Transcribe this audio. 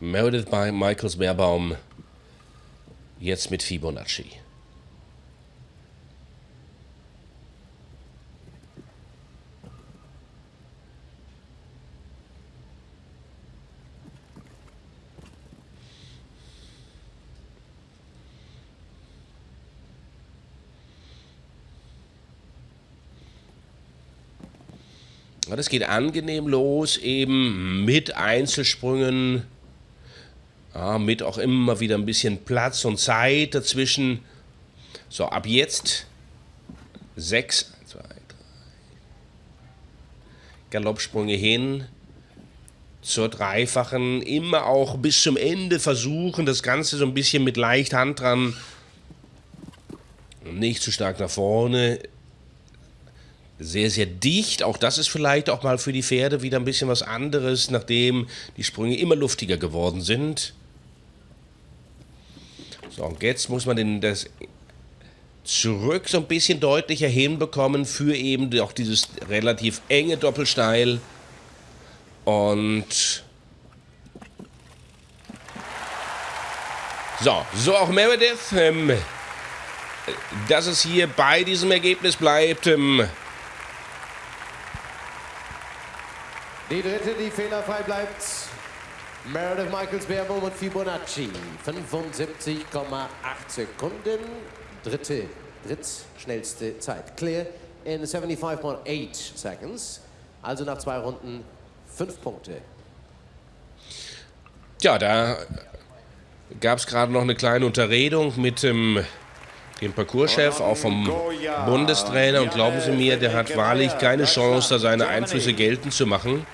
Meredith bei Michaels Beerbaum. Jetzt mit Fibonacci. Das geht angenehm los, eben mit Einzelsprüngen, ja, mit auch immer wieder ein bisschen Platz und Zeit dazwischen. So, ab jetzt sechs, zwei, drei. Galoppsprünge hin zur dreifachen, immer auch bis zum Ende versuchen, das Ganze so ein bisschen mit leicht Hand dran, nicht zu stark nach vorne, sehr, sehr dicht. Auch das ist vielleicht auch mal für die Pferde wieder ein bisschen was anderes, nachdem die Sprünge immer luftiger geworden sind. So, und jetzt muss man den, das zurück so ein bisschen deutlicher hinbekommen für eben auch dieses relativ enge Doppelsteil. Und so, so auch Meredith, ähm, dass es hier bei diesem Ergebnis bleibt. Ähm, Die dritte, die fehlerfrei bleibt. Meredith Michaels Beerbohm und Fibonacci. 75,8 Sekunden. Dritte, drittschnellste Zeit. Clear in 75,8 seconds. Also nach zwei Runden fünf Punkte. Ja, da gab es gerade noch eine kleine Unterredung mit dem, dem Parcourschef, auch vom Bundestrainer. Und glauben Sie mir, der hat wahrlich keine Chance, da seine Einflüsse geltend zu machen.